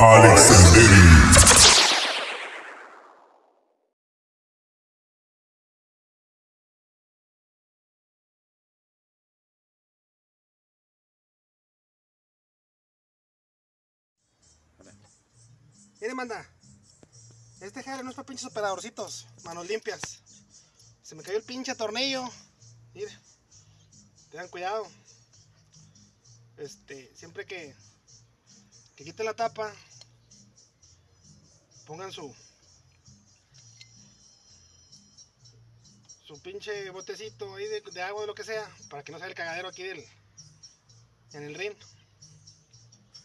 Alex and Eddie. Miren, manda. Este jale no es para pinches operadorcitos. Manos limpias. Se me cayó el pinche tornillo. Mire. Tengan cuidado. Este, siempre que, que quiten la tapa, pongan su su pinche botecito ahí de, de agua de lo que sea para que no sea el cagadero aquí del en el ring.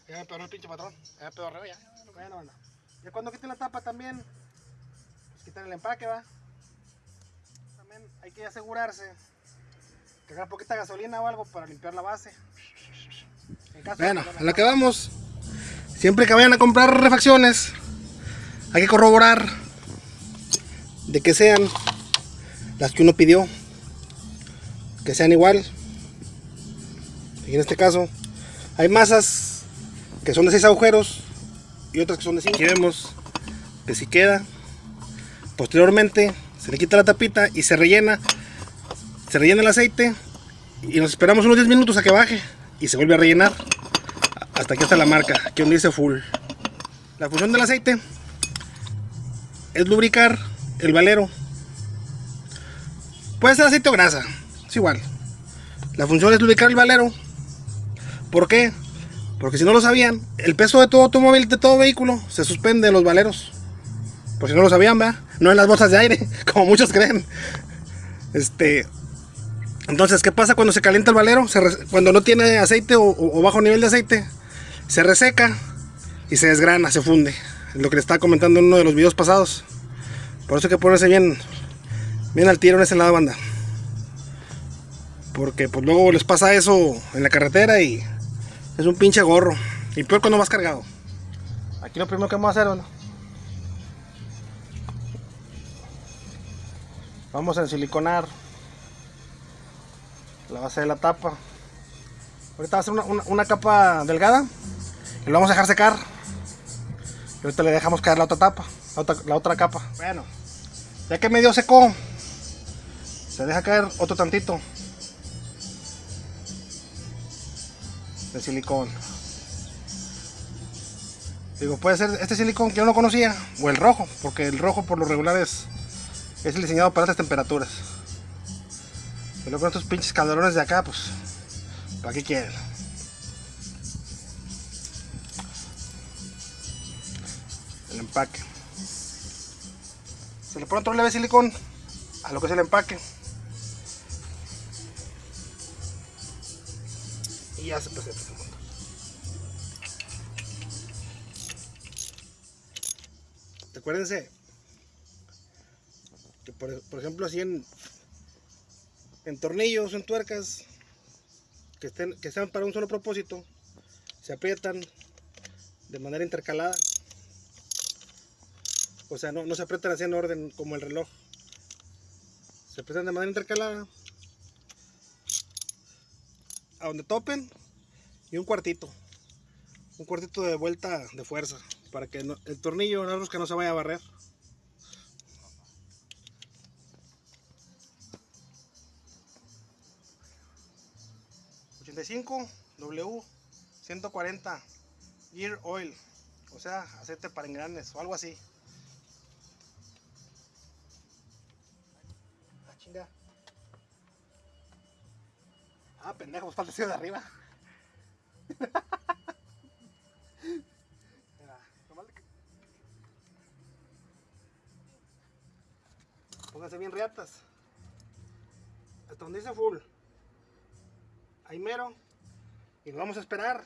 Ya me pegó el pinche patrón. Ya me pedorreo ya. ya. Ya cuando quiten la tapa también, pues quitan el empaque, va. También hay que asegurarse que haga poquita gasolina o algo para limpiar la base. En caso de Bueno, a lo que vamos. Siempre que vayan a comprar refacciones, hay que corroborar de que sean las que uno pidió, que sean igual. Y en este caso, hay masas que son de 6 agujeros y otras que son de 5. Aquí vemos que si queda, posteriormente se le quita la tapita y se rellena, se rellena el aceite y nos esperamos unos 10 minutos a que baje y se vuelve a rellenar hasta aquí está la marca, aquí donde dice full. La función del aceite es lubricar el valero. Puede ser aceite o grasa, es igual. La función es lubricar el valero. ¿Por qué? Porque si no lo sabían, el peso de todo automóvil, de todo vehículo, se suspende en los valeros. Por si no lo sabían, ¿verdad? No en las bolsas de aire, como muchos creen. Este, entonces, ¿qué pasa cuando se calienta el valero? Se re- cuando no tiene aceite o, o- o bajo nivel de aceite, se reseca y se desgrana, se funde. Lo que le estaba comentando en uno de los videos pasados. Por eso hay que ponerse bien, bien al tiro en ese lado, banda. Porque pues luego les pasa eso en la carretera y es un pinche gorro. Y peor cuando vas cargado. Aquí lo primero que vamos a hacer, banda. Vamos a ensiliconar la base de la tapa. Ahorita va a ser una, una- una capa delgada y lo vamos a dejar secar. Ahorita le dejamos caer la otra tapa, la otra, la otra capa. Bueno, ya que medio secó, se deja caer otro tantito de silicón. Digo, puede ser este silicón que yo no conocía o el rojo, porque el rojo por lo regular es, es el diseñado para estas temperaturas. Luego con estos pinches calderones de acá, pues, ¿para qué quieren? Empaque. Se le pone otro leve silicón a lo que es el empaque. Y ya se presenta. Recuérdense que por, por ejemplo así en, en tornillos, en tuercas que, estén, que sean para un solo propósito, se aprietan de manera intercalada. O sea, no, no se aprietan así en orden como el reloj. Se aprietan de manera intercalada. A donde topen y un cuartito. Un cuartito de vuelta de fuerza para que no- el tornillo, la rosca no se vaya a barrer. ...85 W 140 Gear Oil... ...o sea, aceite para engranes o algo así... chinga. Ah, pendejo, pues falta el de arriba. Pónganse bien riatas. Hasta donde dice full. Ahí mero. Y nos vamos a esperar.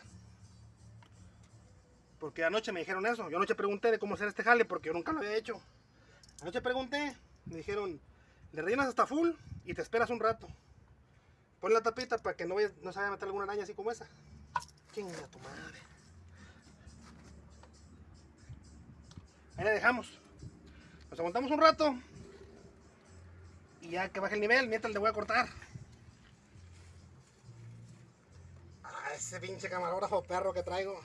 Porque anoche me dijeron eso. Yo anoche pregunté de cómo hacer este jale porque yo nunca lo había hecho. Anoche pregunté. Me dijeron, le rellenas hasta full y te esperas un rato. Pon la tapita para que no, vaya- no se vaya a meter alguna araña así como esa. Chinga tu madre. Ahí la dejamos. Nos aguantamos un rato. Y ya que baje el nivel, mientras le voy a cortar. Ah, ese pinche camarógrafo perro que traigo.